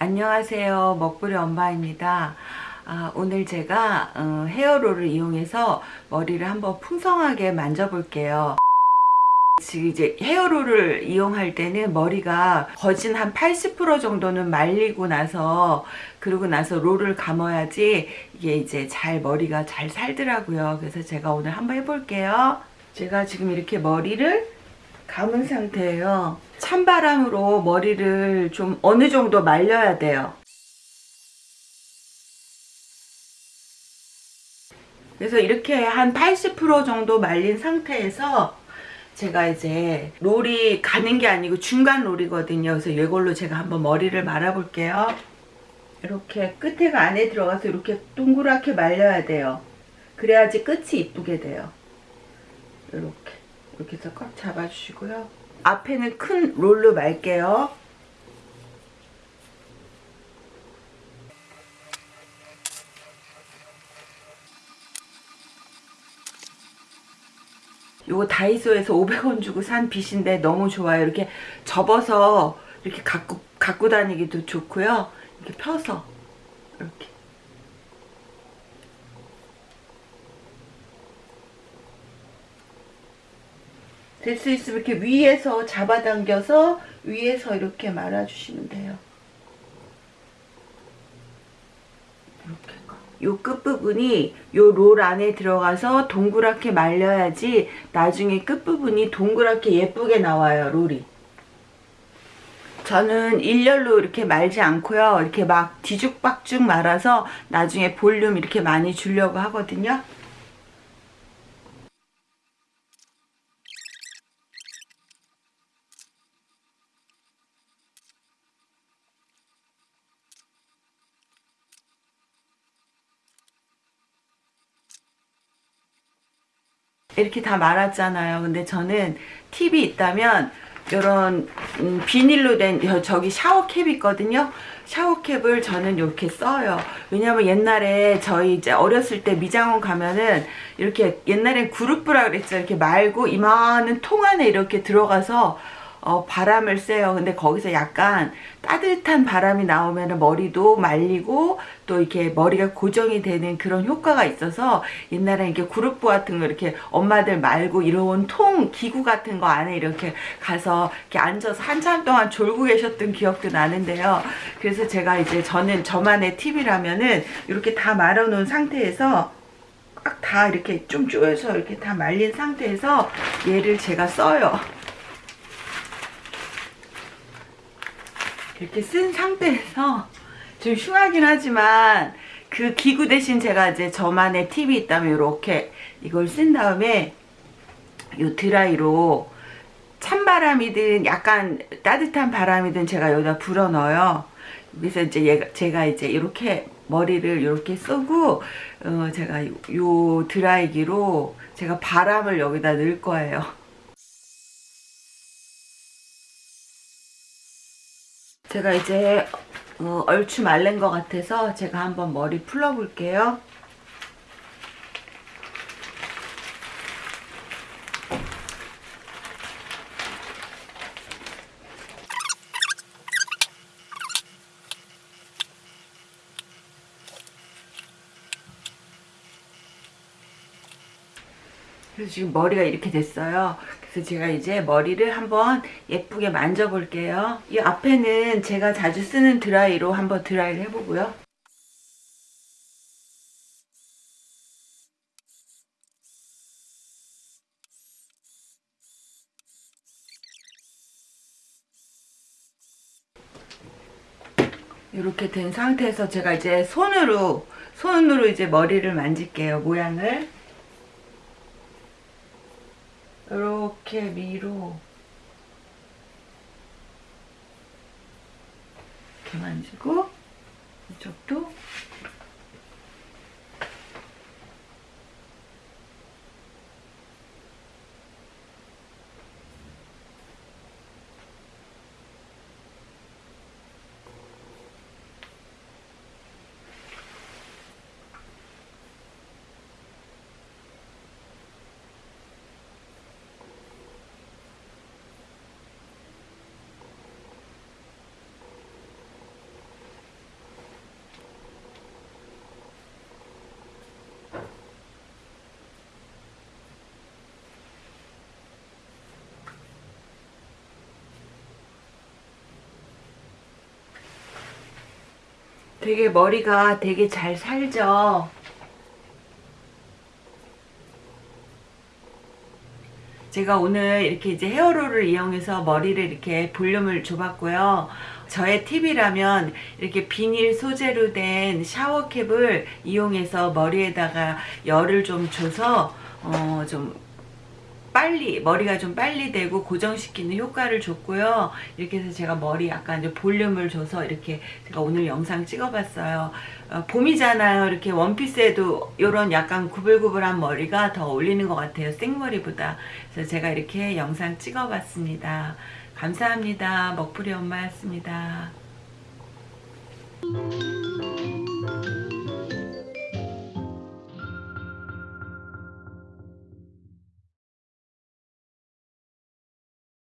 안녕하세요. 먹부리 엄마입니다. 아, 오늘 제가 어, 헤어롤을 이용해서 머리를 한번 풍성하게 만져볼게요. 지금 이제 헤어롤을 이용할 때는 머리가 거진 한 80% 정도는 말리고 나서 그러고 나서 롤을 감아야지 이게 이제 잘 머리가 잘 살더라고요. 그래서 제가 오늘 한번 해볼게요. 제가 지금 이렇게 머리를 감은 상태예요 찬바람으로 머리를 좀 어느 정도 말려야 돼요. 그래서 이렇게 한 80% 정도 말린 상태에서 제가 이제 롤이 가는 게 아니고 중간 롤이거든요. 그래서 이걸로 제가 한번 머리를 말아 볼게요. 이렇게 끝에가 안에 들어가서 이렇게 동그랗게 말려야 돼요. 그래야지 끝이 이쁘게 돼요. 이렇게 이렇게 해서 꽉 잡아주시고요. 앞에는 큰 롤로 말게요. 요거 다이소에서 500원 주고 산 빗인데 너무 좋아요. 이렇게 접어서 이렇게 갖고, 갖고 다니기도 좋고요. 이렇게 펴서 이렇게 될 수 있으면 이렇게 위에서 잡아당겨서 위에서 이렇게 말아주시면 돼요. 요 끝부분이 요 롤 안에 들어가서 동그랗게 말려야지 나중에 끝부분이 동그랗게 예쁘게 나와요 롤이. 저는 일렬로 이렇게 말지 않고요. 이렇게 막 뒤죽박죽 말아서 나중에 볼륨 이렇게 많이 주려고 하거든요 이렇게 다 말았잖아요. 근데 저는 팁이 있다면 이런 음, 비닐로 된 저기 샤워캡 있거든요. 샤워캡을 저는 이렇게 써요. 왜냐면 옛날에 저희 이제 어렸을 때 미장원 가면은 이렇게 옛날엔 그룹브라 그랬죠. 이렇게 말고 이만한 통 안에 이렇게 들어가서 어, 바람을 쐬요. 근데 거기서 약간 따뜻한 바람이 나오면 머리도 말리고 또 이렇게 머리가 고정이 되는 그런 효과가 있어서 옛날에 이렇게 그룹부 같은 거 이렇게 엄마들 말고 이런 통 기구 같은 거 안에 이렇게 가서 이렇게 앉아서 한참 동안 졸고 계셨던 기억도 나는데요. 그래서 제가 이제 저는 저만의 팁이라면은 이렇게 다 말아 놓은 상태에서 꽉 다 이렇게 좀 쪼여서 이렇게 다 말린 상태에서 얘를 제가 써요. 이렇게 쓴 상태에서 좀 흉하긴 하지만 그 기구 대신 제가 이제 저만의 팁이 있다면 이렇게 이걸 쓴 다음에 이 드라이로 찬바람이든 약간 따뜻한 바람이든 제가 여기다 불어 넣어요. 그래서 이제 얘가, 제가 이제 이렇게 머리를 이렇게 쏘고 어 제가 요 드라이기로 제가 바람을 여기다 넣을 거예요. 제가 이제 어, 얼추 말른 것 같아서 제가 한번 머리 풀러 볼게요. 그래서 지금 머리가 이렇게 됐어요. 그래서 제가 이제 머리를 한번 예쁘게 만져볼게요. 이 앞에는 제가 자주 쓰는 드라이로 한번 드라이를 해보고요. 이렇게 된 상태에서 제가 이제 손으로 손으로 이제 머리를 만질게요 모양을 이렇게 위로 이렇게 만지고 이쪽도 되게 머리가 되게 잘 살죠. 제가 오늘 이렇게 이제 헤어롤을 이용해서 머리를 이렇게 볼륨을 줘봤고요. 저의 팁이라면 이렇게 비닐 소재로 된 샤워캡을 이용해서 머리에다가 열을 좀 줘서 어 좀 빨리 머리가 좀 빨리 되고 고정시키는 효과를 줬고요. 이렇게 해서 제가 머리 약간 이제 볼륨을 줘서 이렇게 제가 오늘 영상 찍어봤어요. 어, 봄이잖아요. 이렇게 원피스에도 이런 약간 구불구불한 머리가 더 어울리는 것 같아요. 생머리보다. 그래서 제가 이렇게 영상 찍어봤습니다. 감사합니다. 먹부리 엄마였습니다.